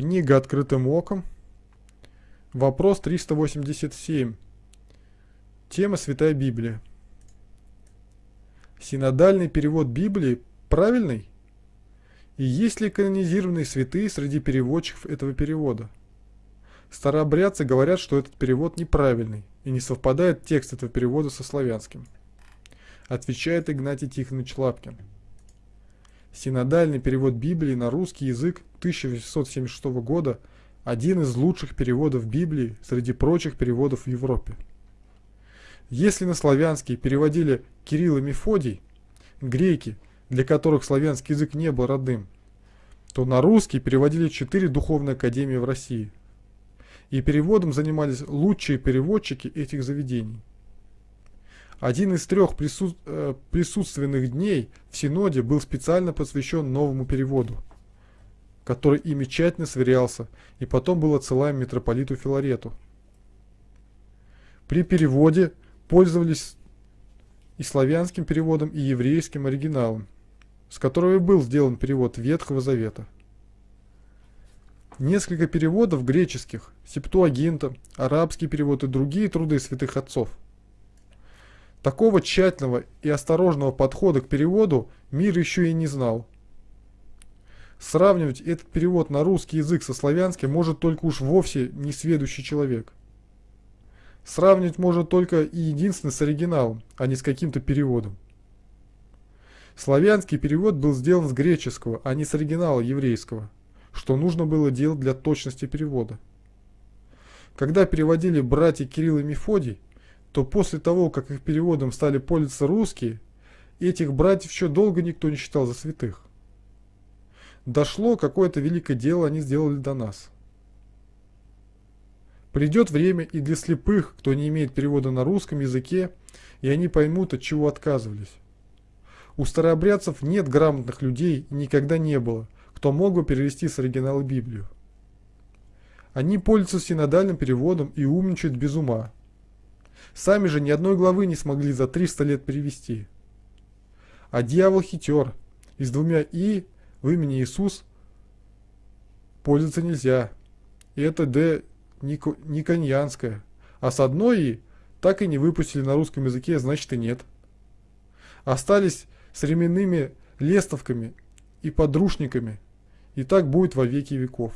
Книга «Открытым оком». Вопрос 387. Тема Святая Библия. Синодальный перевод Библии правильный? И есть ли канонизированные святые среди переводчиков этого перевода? Старообрядцы говорят, что этот перевод неправильный и не совпадает текст этого перевода со славянским. Отвечает Игнатий Тихонович Лапкин. Синодальный перевод Библии на русский язык 1876 года – один из лучших переводов Библии среди прочих переводов в Европе. Если на славянский переводили Кирилл и Мефодий, греки, для которых славянский язык не был родным, то на русский переводили четыре духовные академии в России. И переводом занимались лучшие переводчики этих заведений. Один из трех прису... э, присутственных дней в Синоде был специально посвящен новому переводу, который ими тщательно сверялся и потом был отсылаем митрополиту Филарету. При переводе пользовались и славянским переводом, и еврейским оригиналом, с которого и был сделан перевод Ветхого Завета. Несколько переводов греческих, септуагинта, арабский перевод и другие труды святых отцов – Такого тщательного и осторожного подхода к переводу мир еще и не знал. Сравнивать этот перевод на русский язык со славянским может только уж вовсе несведущий человек. Сравнивать может только и единственно с оригиналом, а не с каким-то переводом. Славянский перевод был сделан с греческого, а не с оригинала еврейского, что нужно было делать для точности перевода. Когда переводили братья Кирилл и Мефодий, то после того, как их переводом стали пользоваться русские, этих братьев еще долго никто не считал за святых. Дошло какое-то великое дело они сделали до нас. Придет время и для слепых, кто не имеет перевода на русском языке, и они поймут, от чего отказывались. У старообрядцев нет грамотных людей и никогда не было, кто мог бы перевести с оригинала Библию. Они пользуются синодальным переводом и умничают без ума. Сами же ни одной главы не смогли за 300 лет перевести. А дьявол хитер, и с двумя «и» в имени Иисус пользоваться нельзя. И это «д» никоньянское. А с одной «и» так и не выпустили на русском языке, значит и нет. Остались с ременными лестовками и подручниками, и так будет во веки веков.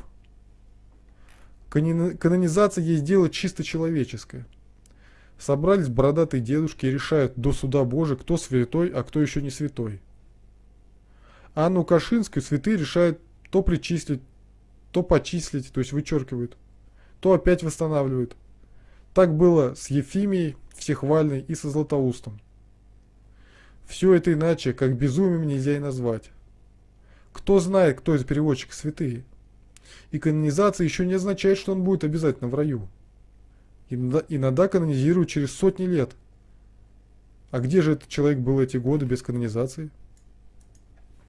Канонизация есть дело чисто человеческое. Собрались бородатые дедушки и решают до суда Божия, кто святой, а кто еще не святой. Анну Кашинскую святые решают то причислить, то почислить, то есть вычеркивают, то опять восстанавливают. Так было с Ефимией, Всехвальной и со Златоустом. Все это иначе, как безумием нельзя и назвать. Кто знает, кто из переводчиков святые? И канонизация еще не означает, что он будет обязательно в раю. Иногда канонизируют через сотни лет. А где же этот человек был эти годы без канонизации?